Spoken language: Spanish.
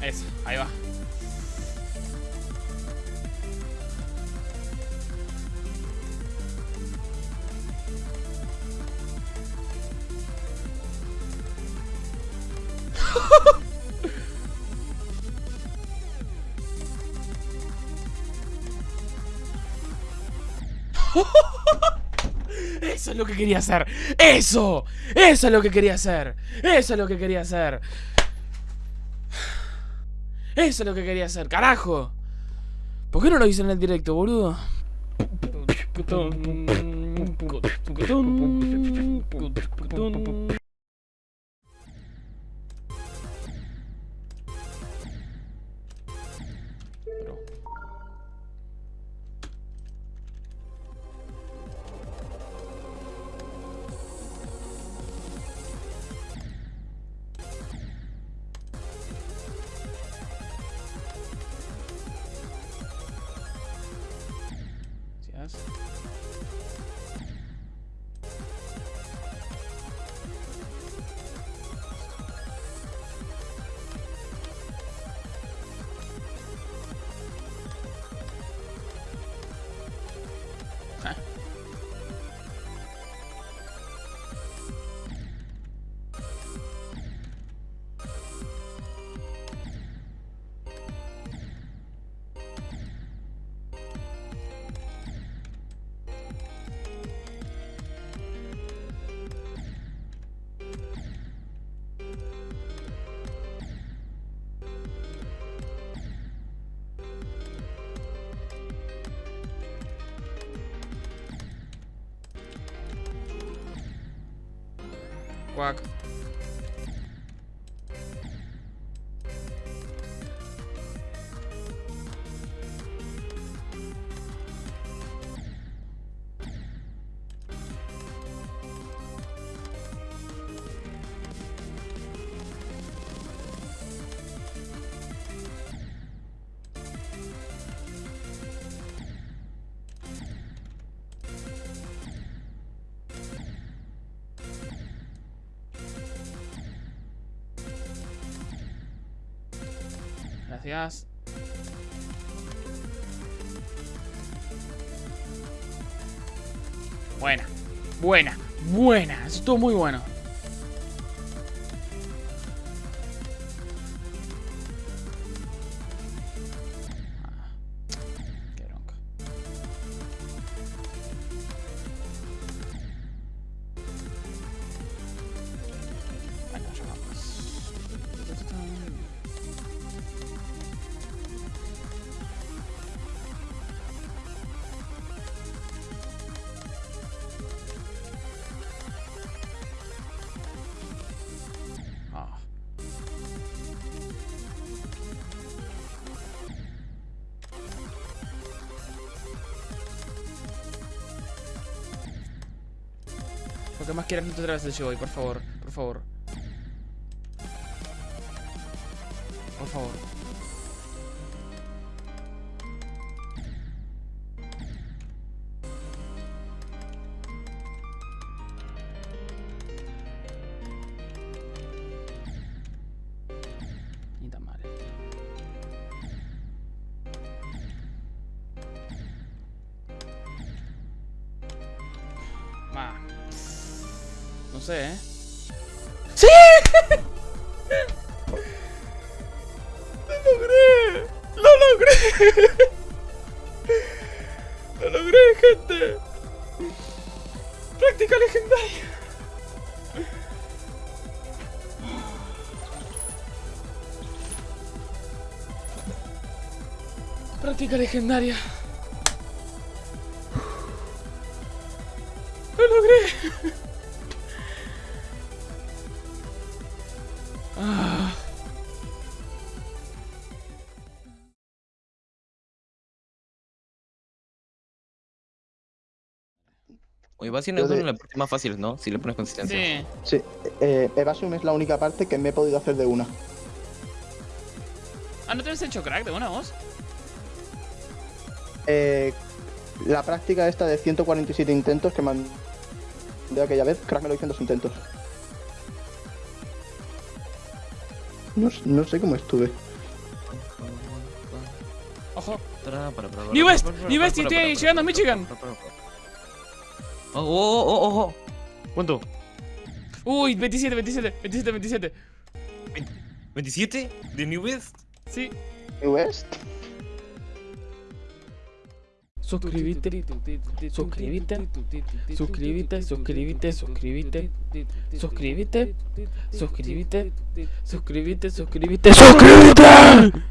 Ahí va. Eso es lo que quería hacer. Eso. Eso es lo que quería hacer. Eso es lo que quería hacer. Eso es lo que quería hacer. Carajo. ¿Por qué no lo hice en el directo, boludo? Gracias. Пак. Gracias. Buena, buena, buena. Estuvo muy bueno. Lo que más quieras no te traes el show por favor, por favor. Por favor. Ni tan mal. No sé, ¿eh? ¡Sí! ¡Lo logré! ¡Lo logré! ¡Lo logré, gente! ¡Práctica legendaria! Práctica legendaria. ¡Lo logré! Ah. Yo de- una de las partes más fáciles, ¿no? Si le pones consistencia. Sí. Sí, eh, Evasium es la única parte que me he podido hacer de una. Ah, ¿no te has hecho crack de una voz? Eh, la práctica esta de 147 intentos que mandé aquella vez, crack me lo hice en dos intentos. No, s- no sé cómo estuve. Ojo. New West, New West y estoy llegando a Michigan. Oh, oh, oh, oh, oh. ¿Cuánto? Uy, 27, 27, 27, 27. ¿27? ¿De New West? Sí. New West. Suscríbete, suscríbete, suscríbete, suscríbete, suscríbete, suscríbete, suscríbete, suscríbete, suscríbete, suscríbete.